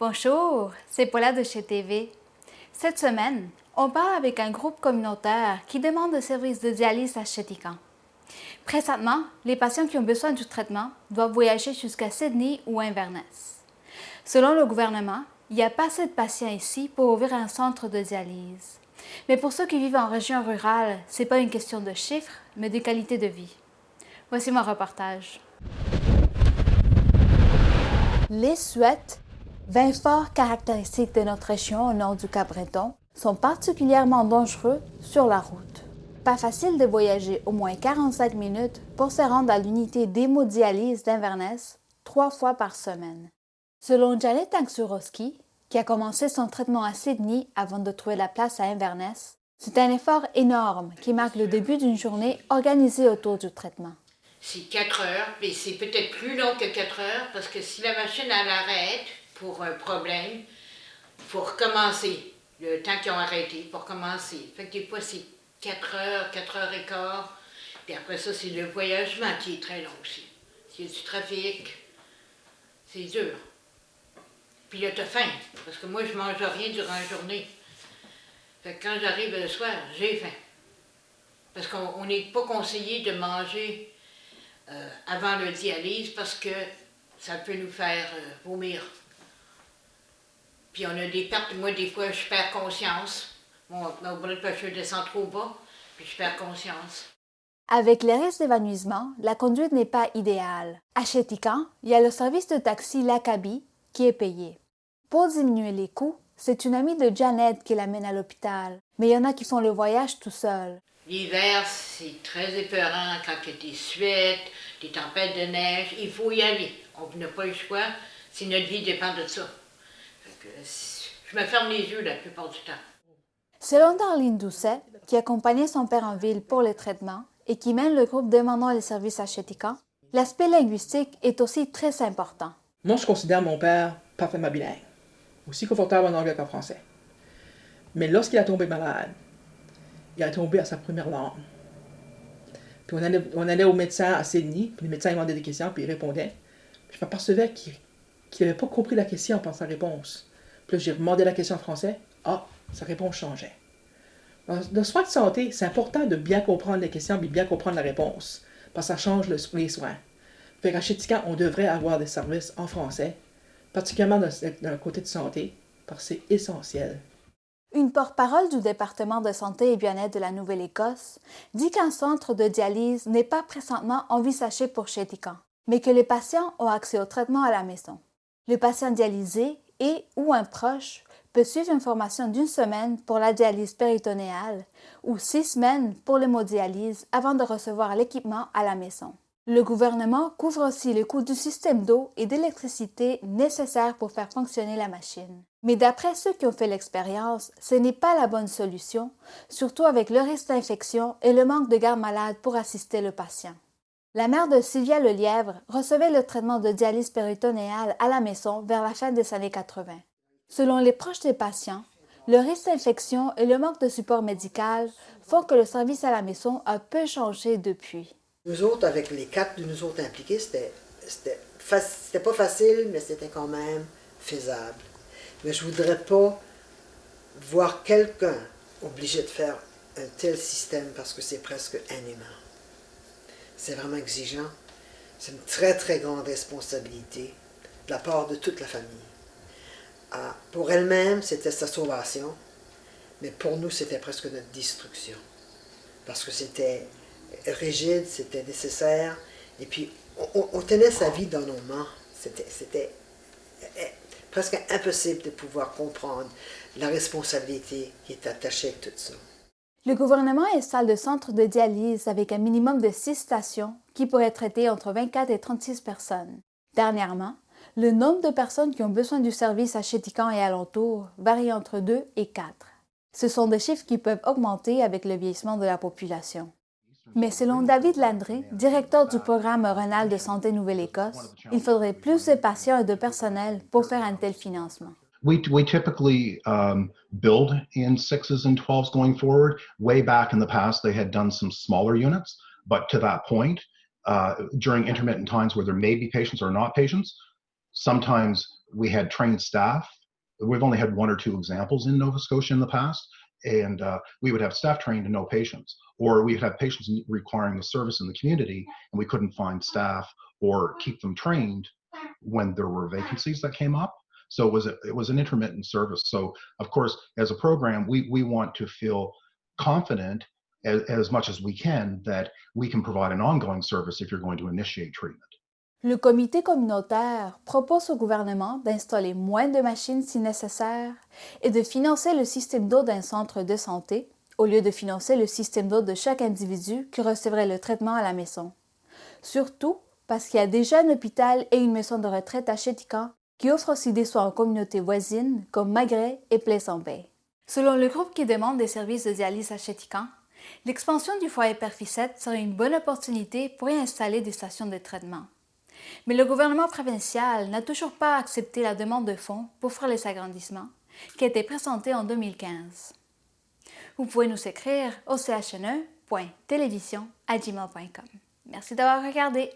Bonjour, c'est Paula de chez TV. Cette semaine, on parle avec un groupe communautaire qui demande le service de dialyse à Chétican. Présentement, les patients qui ont besoin du traitement doivent voyager jusqu'à Sydney ou Inverness. Selon le gouvernement, il n'y a pas assez de patients ici pour ouvrir un centre de dialyse. Mais pour ceux qui vivent en région rurale, ce n'est pas une question de chiffres, mais de qualité de vie. Voici mon reportage. Les 20 forts caractéristiques de notre région au nord du Cap-Breton sont particulièrement dangereux sur la route. Pas facile de voyager au moins 45 minutes pour se rendre à l'unité d'hémodialyse d'Inverness trois fois par semaine. Selon Janet Angsurowski, qui a commencé son traitement à Sydney avant de trouver la place à Inverness, c'est un effort énorme qui marque le début d'une journée organisée autour du traitement. C'est 4 heures, mais c'est peut-être plus long que 4 heures parce que si la machine à l'arrêt, pour un problème, pour recommencer, le temps qu'ils ont arrêté, pour commencer. Fait que des fois, c'est 4 heures, 4 heures et quart. Puis après ça, c'est le voyagement qui est très long aussi. A du trafic, c'est dur. Puis là, t'as faim, parce que moi, je mange rien durant la journée. Fait que quand j'arrive le soir, j'ai faim. Parce qu'on n'est pas conseillé de manger euh, avant le dialyse parce que ça peut nous faire euh, vomir. Puis on a des pertes. Moi, des fois, je perds conscience. Mon, blood pressure descend trop bas, puis je perds conscience. Avec les risques d'évanouissement, la conduite n'est pas idéale. À Chétican, il y a le service de taxi Lacabi qui est payé. Pour diminuer les coûts, c'est une amie de Janet qui l'amène à l'hôpital, mais il y en a qui font le voyage tout seul. L'hiver, c'est très épeurant quand il y a des suites, des tempêtes de neige. Il faut y aller. On n'a pas le choix si notre vie dépend de ça je me ferme les yeux la plupart du temps. Selon Darlene Doucet, qui accompagnait son père en ville pour les traitements et qui mène le groupe demandant les services à Chétican, l'aspect linguistique est aussi très important. Moi, je considère mon père parfaitement bilingue, aussi confortable en anglais qu'en français. Mais lorsqu'il a tombé malade, il a tombé à sa première langue. Puis on allait, on allait au médecin à Sydney, puis le médecin demandait des questions, puis il répondait. je m'apercevais qu'il n'avait pas compris la question par sa réponse. Puis j'ai demandé la question en français. Ah, sa réponse changeait. Dans le soin de santé, c'est important de bien comprendre les questions et bien comprendre la réponse, parce que ça change les soins. Fait qu'à on devrait avoir des services en français, particulièrement dans, le côté de santé, parce que c'est essentiel. Une porte-parole du département de santé et bien-être de la Nouvelle-Écosse dit qu'un centre de dialyse n'est pas présentement envisagé pour Chétican, mais que les patients ont accès au traitement à la maison. Le patient dialysé et ou un proche peut suivre une formation d'une semaine pour la dialyse péritonéale ou six semaines pour l'hémodialyse avant de recevoir l'équipement à la maison. Le gouvernement couvre aussi le coût du système d'eau et d'électricité nécessaire pour faire fonctionner la machine. Mais d'après ceux qui ont fait l'expérience, ce n'est pas la bonne solution, surtout avec le risque d'infection et le manque de garde malade pour assister le patient. La mère de Sylvia Lelièvre recevait le traitement de dialyse péritonéale à la maison vers la fin des années 80. Selon les proches des patients, le risque d'infection et le manque de support médical font que le service à la maison a peu changé depuis. Nous autres, avec les quatre de nous autres impliqués, c'était pas facile, mais c'était quand même faisable. Mais je voudrais pas voir quelqu'un obligé de faire un tel système parce que c'est presque inhumain c'est vraiment exigeant. C'est une très, très grande responsabilité de la part de toute la famille. Ah, pour elle-même, c'était sa sauvation, mais pour nous, c'était presque notre destruction. Parce que c'était rigide, c'était nécessaire, et puis on, tenait sa vie dans nos mains. C'était eh, presque impossible de pouvoir comprendre la responsabilité qui est attachée à tout ça. Le gouvernement installe de centres de dialyse avec un minimum de 6 stations qui pourraient traiter entre 24 et 36 personnes. Dernièrement, le nombre de personnes qui ont besoin du service à Chétican et alentour varie entre 2 et 4. Ce sont des chiffres qui peuvent augmenter avec le vieillissement de la population. Mais selon David Landry, directeur du programme Renal de Santé Nouvelle-Écosse, il faudrait plus de patients et de personnel pour faire un tel financement. We, we typically um, build in sixes and 12s going forward. Way back in the past, they had done some smaller units, but to that point, uh, during intermittent times where there may be patients or not patients, sometimes we had trained staff. We've only had one or two examples in Nova Scotia in the past, and uh, we would have staff trained and no patients, or we would have patients requiring the service in the community, and we couldn't find staff or keep them trained when there were vacancies that came up. So it was a, it was an intermittent service. So of course, as a program, we we want to feel confident as, as much as we can that we can provide an ongoing service if you're going to initiate treatment. Le comité communautaire propose au gouvernement d'installer moins de machines si nécessaire et de financer le système d'eau d'un centre de santé au lieu de financer le système d'eau de chaque individu qui recevrait le traitement à la maison. Surtout parce qu'il y a déjà un hôpital et une maison de retraite à Chétican qui offrent aussi des soins en communautés voisines comme Magret et Pleasant Bay. Selon le groupe qui demande des services de dialyse à Chétican, l'expansion du foyer Perficette serait une bonne opportunité pour y installer des stations de traitement. Mais le gouvernement provincial n'a toujours pas accepté la demande de fonds pour faire les agrandissements, qui a été présentée en 2015. Vous pouvez nous écrire au chne.télévision.gmail.com. Merci d'avoir regardé.